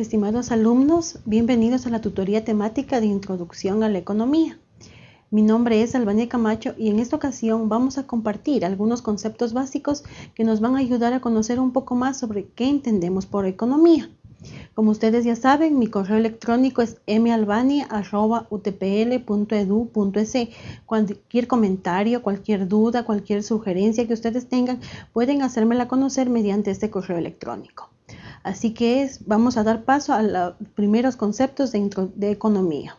Estimados alumnos, bienvenidos a la tutoría temática de Introducción a la Economía. Mi nombre es Albania Camacho y en esta ocasión vamos a compartir algunos conceptos básicos que nos van a ayudar a conocer un poco más sobre qué entendemos por economía. Como ustedes ya saben, mi correo electrónico es malvania.utpl.edu.es. Cualquier comentario, cualquier duda, cualquier sugerencia que ustedes tengan, pueden hacérmela conocer mediante este correo electrónico. Así que es, vamos a dar paso a los primeros conceptos de, de economía.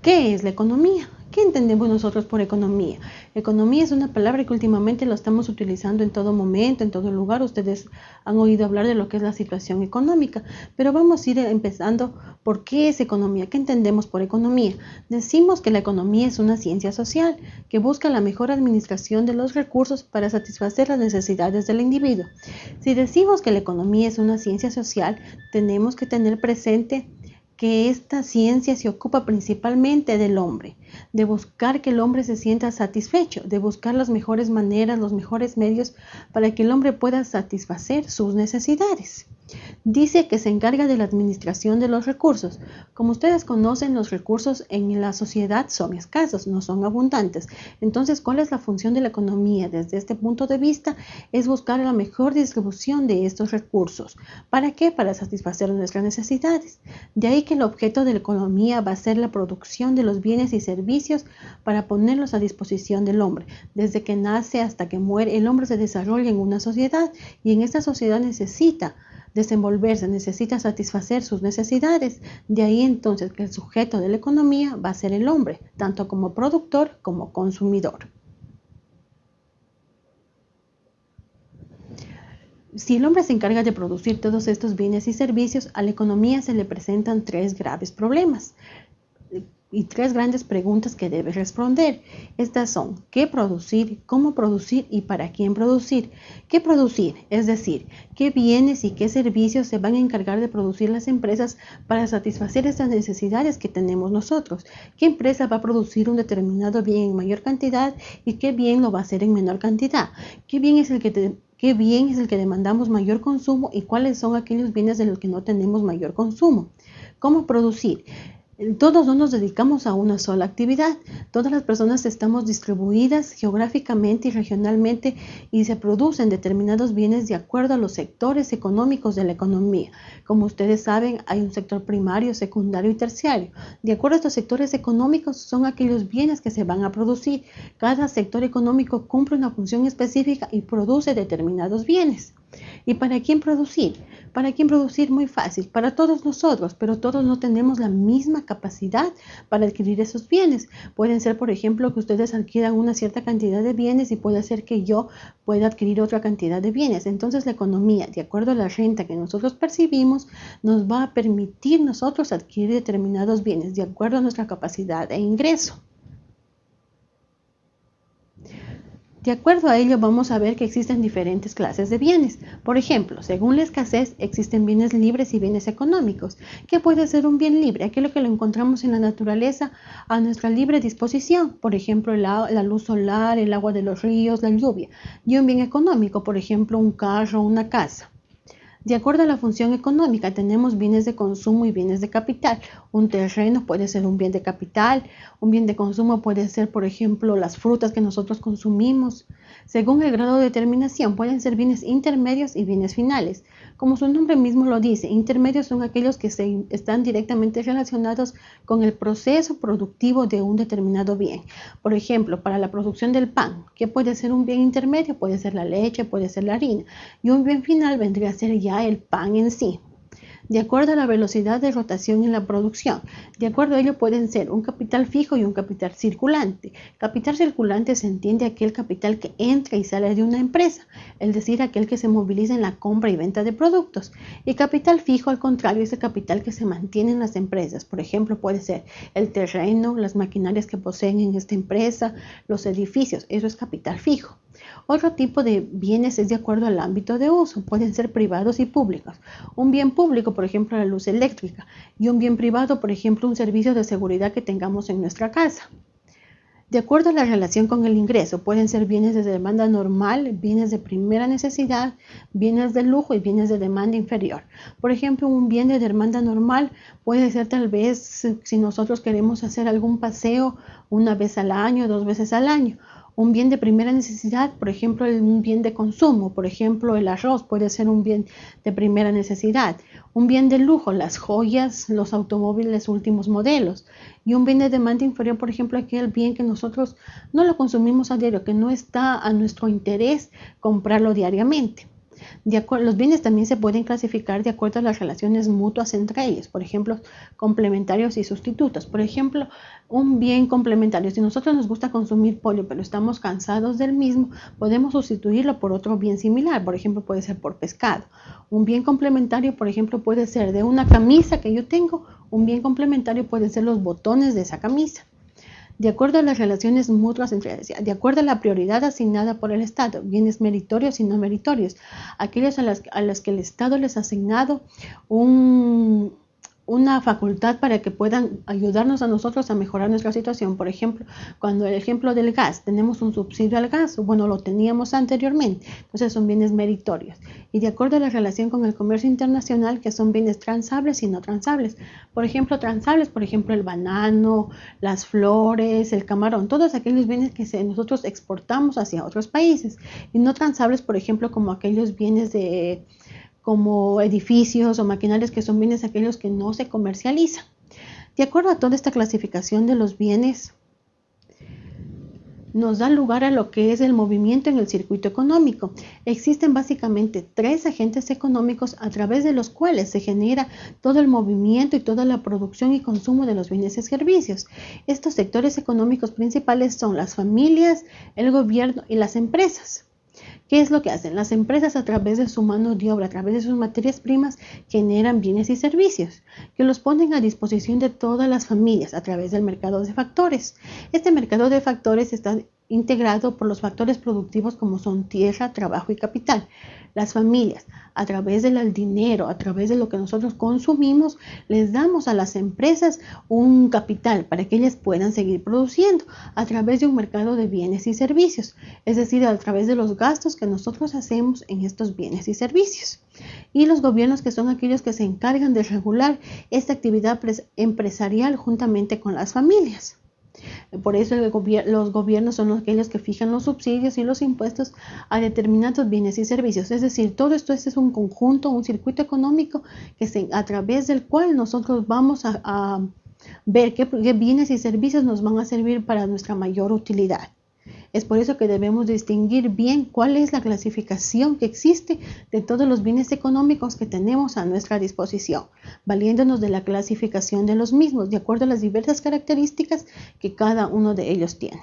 ¿Qué es la economía? ¿Qué entendemos nosotros por economía? Economía es una palabra que últimamente lo estamos utilizando en todo momento, en todo lugar. Ustedes han oído hablar de lo que es la situación económica, pero vamos a ir empezando por qué es economía, qué entendemos por economía. Decimos que la economía es una ciencia social que busca la mejor administración de los recursos para satisfacer las necesidades del individuo. Si decimos que la economía es una ciencia social, tenemos que tener presente que esta ciencia se ocupa principalmente del hombre, de buscar que el hombre se sienta satisfecho, de buscar las mejores maneras, los mejores medios para que el hombre pueda satisfacer sus necesidades. Dice que se encarga de la administración de los recursos. Como ustedes conocen, los recursos en la sociedad son escasos, no son abundantes. Entonces, ¿cuál es la función de la economía? Desde este punto de vista, es buscar la mejor distribución de estos recursos. ¿Para qué? Para satisfacer nuestras necesidades. De ahí que el objeto de la economía va a ser la producción de los bienes y servicios para ponerlos a disposición del hombre. Desde que nace hasta que muere, el hombre se desarrolla en una sociedad y en esta sociedad necesita desenvolverse, necesita satisfacer sus necesidades. De ahí entonces que el sujeto de la economía va a ser el hombre, tanto como productor como consumidor. Si el hombre se encarga de producir todos estos bienes y servicios, a la economía se le presentan tres graves problemas y tres grandes preguntas que debe responder. Estas son, ¿qué producir? ¿Cómo producir? ¿Y para quién producir? ¿Qué producir? Es decir, ¿qué bienes y qué servicios se van a encargar de producir las empresas para satisfacer esas necesidades que tenemos nosotros? ¿Qué empresa va a producir un determinado bien en mayor cantidad y qué bien lo va a hacer en menor cantidad? ¿Qué bien es el que qué bien es el que demandamos mayor consumo y cuáles son aquellos bienes de los que no tenemos mayor consumo? ¿Cómo producir? Todos no nos dedicamos a una sola actividad. Todas las personas estamos distribuidas geográficamente y regionalmente y se producen determinados bienes de acuerdo a los sectores económicos de la economía. Como ustedes saben, hay un sector primario, secundario y terciario. De acuerdo a estos sectores económicos son aquellos bienes que se van a producir. Cada sector económico cumple una función específica y produce determinados bienes. ¿Y para quién producir? ¿Para quién producir? Muy fácil, para todos nosotros, pero todos no tenemos la misma capacidad para adquirir esos bienes. Pueden ser, por ejemplo, que ustedes adquieran una cierta cantidad de bienes y puede ser que yo pueda adquirir otra cantidad de bienes. Entonces la economía, de acuerdo a la renta que nosotros percibimos, nos va a permitir nosotros adquirir determinados bienes de acuerdo a nuestra capacidad de ingreso. De acuerdo a ello, vamos a ver que existen diferentes clases de bienes. Por ejemplo, según la escasez, existen bienes libres y bienes económicos. ¿Qué puede ser un bien libre? Aquello que lo encontramos en la naturaleza a nuestra libre disposición. Por ejemplo, la, luz solar, el agua de los ríos, la lluvia. Y un bien económico, por ejemplo, un carro, una casa. De acuerdo a la función económica, tenemos bienes de consumo y bienes de capital. Un terreno puede ser un bien de capital, un bien de consumo puede ser, por ejemplo, las frutas que nosotros consumimos. Según el grado de determinación, pueden ser bienes intermedios y bienes finales. Como su nombre mismo lo dice, intermedios son aquellos que se, están directamente relacionados con el proceso productivo de un determinado bien. Por ejemplo, para la producción del pan, ¿qué puede ser un bien intermedio? Puede ser la leche, puede ser la harina. Y un bien final vendría a ser ya el pan en sí de acuerdo a la velocidad de rotación en la producción. De acuerdo a ello pueden ser un capital fijo y un capital circulante. Capital circulante se entiende aquel capital que entra y sale de una empresa, es decir, aquel que se moviliza en la compra y venta de productos. Y capital fijo, al contrario, es el capital que se mantiene en las empresas. Por ejemplo, puede ser el terreno, las maquinarias que poseen en esta empresa, los edificios. Eso es capital fijo. Otro tipo de bienes es de acuerdo al ámbito de uso, pueden ser privados y públicos. Un bien público, por ejemplo, la luz eléctrica, y un bien privado, por ejemplo, un servicio de seguridad que tengamos en nuestra casa. De acuerdo a la relación con el ingreso, pueden ser bienes de demanda normal, bienes de primera necesidad, bienes de lujo y bienes de demanda inferior. Por ejemplo, un bien de demanda normal puede ser tal vez si nosotros queremos hacer algún paseo una vez al año, dos veces al año un bien de primera necesidad, por ejemplo, un bien de consumo, por ejemplo, el arroz puede ser un bien de primera necesidad, un bien de lujo, las joyas, los automóviles últimos modelos, y un bien de demanda inferior, por ejemplo, aquel bien que nosotros no lo consumimos a diario, que no está a nuestro interés comprarlo diariamente los bienes también se pueden clasificar de acuerdo a las relaciones mutuas entre ellos, por ejemplo, complementarios y sustitutos. Por ejemplo, un bien complementario, si nosotros nos gusta consumir pollo, pero estamos cansados del mismo, podemos sustituirlo por otro bien similar, por ejemplo, puede ser por pescado. Un bien complementario, por ejemplo, puede ser de una camisa que yo tengo, un bien complementario puede ser los botones de esa camisa de acuerdo a las relaciones mutuas entre ellas, de acuerdo a la prioridad asignada por el Estado, bienes meritorios y no meritorios, aquellos a a las que el Estado les ha asignado un, una facultad para que puedan ayudarnos a nosotros a mejorar nuestra situación. Por ejemplo, cuando el ejemplo del gas, tenemos un subsidio al gas, bueno, lo teníamos anteriormente, entonces son bienes meritorios. Y de acuerdo a la relación con el comercio internacional, que son bienes transables y no transables. Por ejemplo, transables, por ejemplo, el banano, las flores, el camarón, todos aquellos bienes que nosotros exportamos hacia otros países. Y no transables, por ejemplo, como aquellos bienes de como edificios o maquinarias que son bienes aquellos que no se comercializan. De acuerdo a toda esta clasificación de los bienes, nos da lugar a lo que es el movimiento en el circuito económico. Existen básicamente tres agentes económicos a través de los cuales se genera todo el movimiento y toda la producción y consumo de los bienes y servicios. Estos sectores económicos principales son las familias, el gobierno y las empresas. ¿Qué es lo que hacen? Las empresas a través de su mano de obra, a través de sus materias primas, generan bienes y servicios que los ponen a disposición de todas las familias a través del mercado de factores. Este mercado de factores está integrado por los factores productivos como son tierra, trabajo y capital. Las familias, a través del dinero, a través de lo que nosotros consumimos, les damos a las empresas un capital para que ellas puedan seguir produciendo a través de un mercado de bienes y servicios, es decir, a través de los gastos que nosotros hacemos en estos bienes y servicios. Y los gobiernos que son aquellos que se encargan de regular esta actividad empresarial juntamente con las familias. Por eso los gobiernos son aquellos que fijan los subsidios y los impuestos a determinados bienes y servicios. Es decir, todo esto es un conjunto, un circuito económico que se, a través del cual nosotros vamos a, ver qué bienes y servicios nos van a servir para nuestra mayor utilidad. Es por eso que debemos distinguir bien cuál es la clasificación que existe de todos los bienes económicos que tenemos a nuestra disposición, valiéndonos de la clasificación de los mismos de acuerdo a las diversas características que cada uno de ellos tiene.